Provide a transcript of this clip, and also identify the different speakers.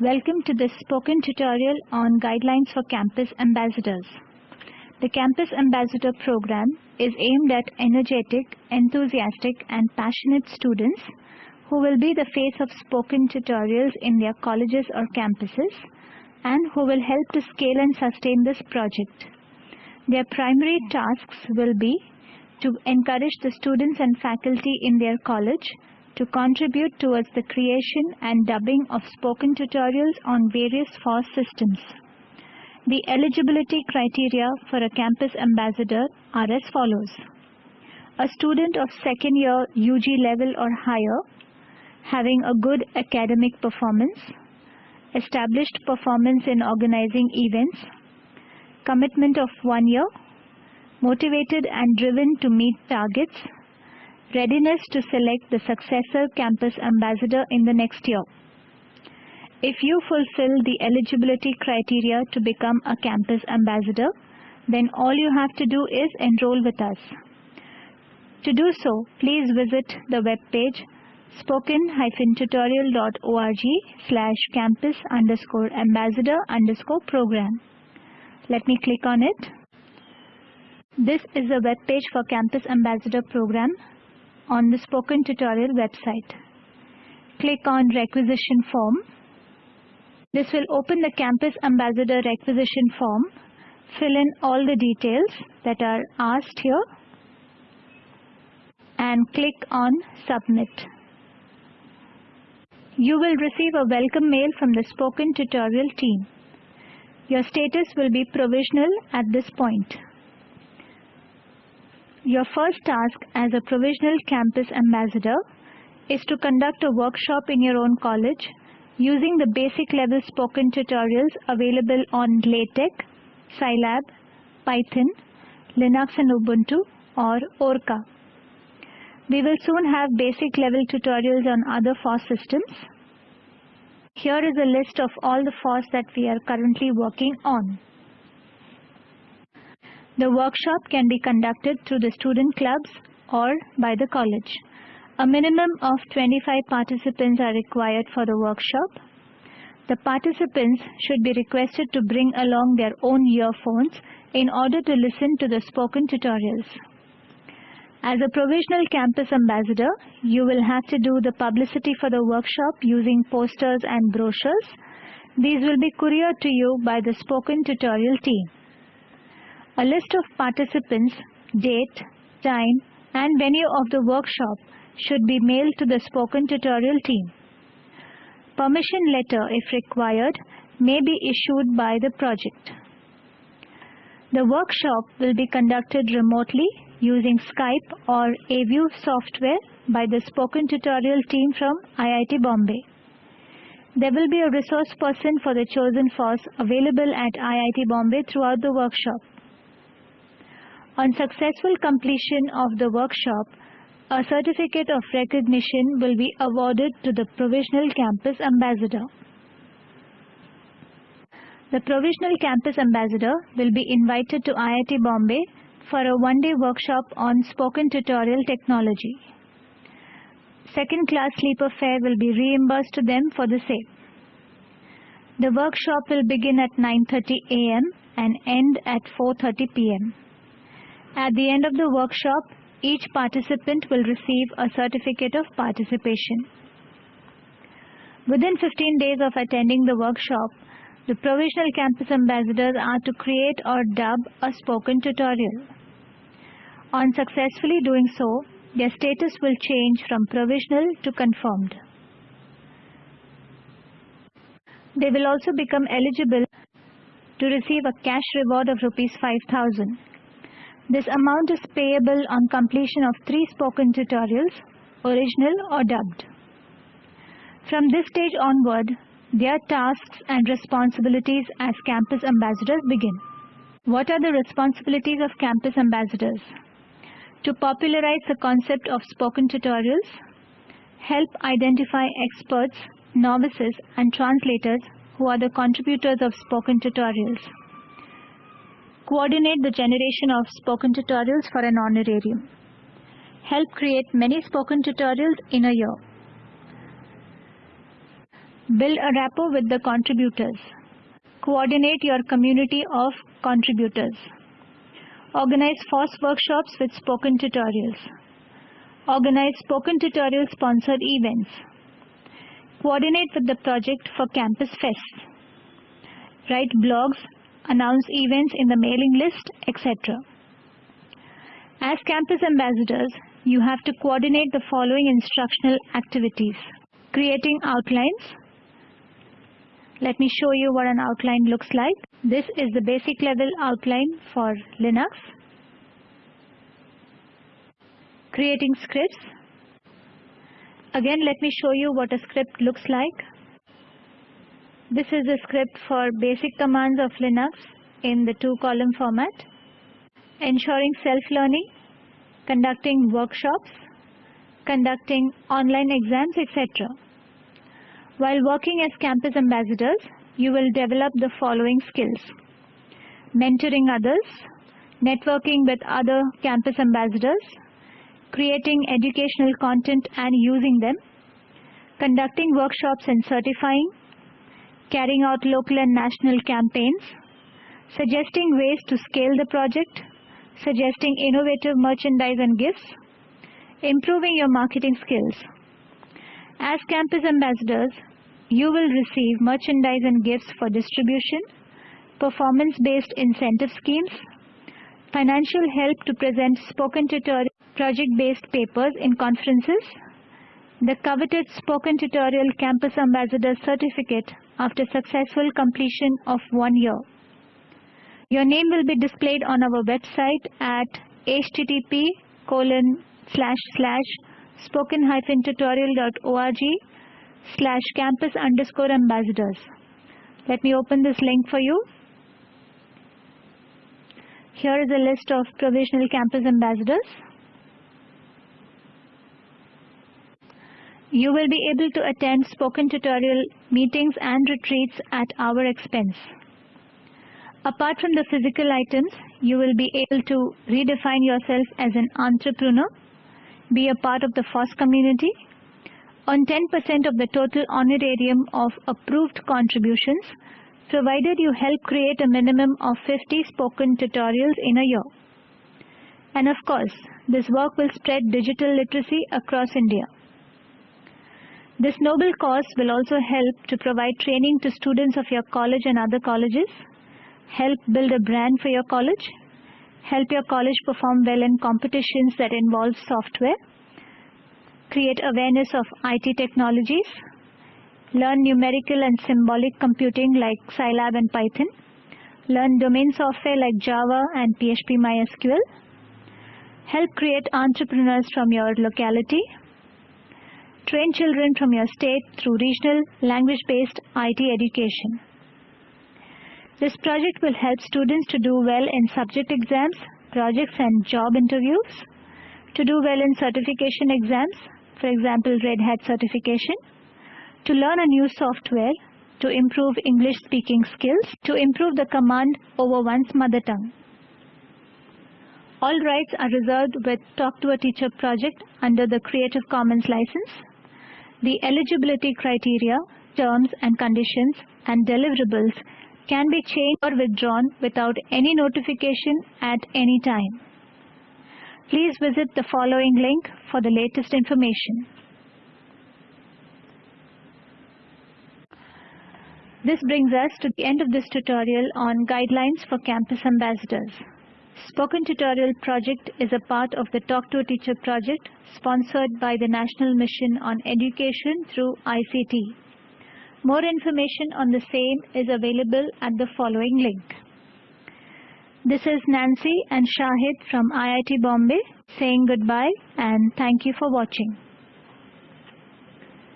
Speaker 1: Welcome to this spoken tutorial on guidelines for campus ambassadors. The Campus Ambassador program is aimed at energetic, enthusiastic and passionate students who will be the face of spoken tutorials in their colleges or campuses and who will help to scale and sustain this project. Their primary tasks will be to encourage the students and faculty in their college to contribute towards the creation and dubbing of spoken tutorials on various FOSS systems. The eligibility criteria for a campus ambassador are as follows. A student of second year UG level or higher, having a good academic performance, established performance in organizing events, commitment of one year, motivated and driven to meet targets, readiness to select the successor campus ambassador in the next year. If you fulfill the eligibility criteria to become a campus ambassador, then all you have to do is enroll with us. To do so, please visit the web page spoken-tutorial.org slash campus underscore ambassador underscore program. Let me click on it. This is the web page for Campus Ambassador program on the Spoken Tutorial website. Click on Requisition Form. This will open the Campus Ambassador Requisition Form. Fill in all the details that are asked here and click on Submit. You will receive a welcome mail from the Spoken Tutorial team. Your status will be provisional at this point. Your first task as a provisional campus ambassador is to conduct a workshop in your own college using the basic level spoken tutorials available on LaTeX, Scilab, Python, Linux and Ubuntu or Orca. We will soon have basic level tutorials on other FOSS systems. Here is a list of all the FOSS that we are currently working on. The workshop can be conducted through the student clubs or by the college. A minimum of 25 participants are required for the workshop. The participants should be requested to bring along their own earphones in order to listen to the spoken tutorials. As a provisional campus ambassador, you will have to do the publicity for the workshop using posters and brochures. These will be couriered to you by the spoken tutorial team. A list of participants, date, time and venue of the workshop should be mailed to the spoken tutorial team. Permission letter, if required, may be issued by the project. The workshop will be conducted remotely using Skype or AView software by the Spoken Tutorial team from IIT Bombay. There will be a resource person for the chosen FOSS available at IIT Bombay throughout the workshop. On successful completion of the workshop, a certificate of recognition will be awarded to the Provisional Campus Ambassador. The Provisional Campus Ambassador will be invited to IIT Bombay for a one-day workshop on spoken tutorial technology. Second class sleeper fare will be reimbursed to them for the same. The workshop will begin at 9.30 am and end at 4.30 pm. At the end of the workshop, each participant will receive a certificate of participation. Within 15 days of attending the workshop, the provisional campus ambassadors are to create or dub a spoken tutorial. On successfully doing so, their status will change from provisional to confirmed. They will also become eligible to receive a cash reward of rupees 5000. This amount is payable on completion of three spoken tutorials, original or dubbed. From this stage onward, their tasks and responsibilities as campus ambassadors begin. What are the responsibilities of campus ambassadors? to popularize the concept of spoken tutorials, help identify experts, novices and translators who are the contributors of spoken tutorials, coordinate the generation of spoken tutorials for an honorarium, help create many spoken tutorials in a year, Build a rapport with the contributors. Coordinate your community of contributors. Organize FOSS workshops with spoken tutorials. Organize spoken tutorial sponsored events. Coordinate with the project for campus fests. Write blogs, announce events in the mailing list, etc. As campus ambassadors, you have to coordinate the following instructional activities. Creating outlines. Let me show you what an outline looks like. This is the basic level outline for Linux. Creating scripts. Again, let me show you what a script looks like. This is a script for basic commands of Linux in the two column format. Ensuring self-learning, conducting workshops, conducting online exams, etc. While working as campus ambassadors, you will develop the following skills. Mentoring others, networking with other campus ambassadors, creating educational content and using them, conducting workshops and certifying, carrying out local and national campaigns, suggesting ways to scale the project, suggesting innovative merchandise and gifts, improving your marketing skills. As campus ambassadors, you will receive merchandise and gifts for distribution, performance-based incentive schemes, financial help to present spoken tutorial project-based papers in conferences, the coveted spoken tutorial campus ambassador certificate after successful completion of one year. Your name will be displayed on our website at http colon slash slash spoken hyphen tutorial.org slash campus underscore ambassadors. Let me open this link for you. Here is a list of provisional campus ambassadors. You will be able to attend spoken tutorial meetings and retreats at our expense. Apart from the physical items, you will be able to redefine yourself as an entrepreneur, be a part of the FOSS community, earn 10% of the total honorarium of approved contributions, provided you help create a minimum of 50 spoken tutorials in a year. And of course, this work will spread digital literacy across India. This noble cause will also help to provide training to students of your college and other colleges, help build a brand for your college, help your college perform well in competitions that involve software, create awareness of IT technologies, learn numerical and symbolic computing like Scilab and Python, learn domain software like Java and PHP MySQL, help create entrepreneurs from your locality, Train children from your state through regional language-based IT education. This project will help students to do well in subject exams, projects and job interviews, to do well in certification exams, for example Red Hat certification, to learn a new software, to improve English speaking skills, to improve the command over one's mother tongue. All rights are reserved with Talk to a Teacher project under the Creative Commons license. The eligibility criteria, terms and conditions and deliverables can be changed or withdrawn without any notification at any time. Please visit the following link for the latest information. This brings us to the end of this tutorial on guidelines for campus ambassadors. Spoken Tutorial project is a part of the Talk to a Teacher project sponsored by the National Mission on Education through ICT. More information on the same is available at the following link. This is Nancy and Shahid from IIT Bombay saying goodbye and thank you for watching.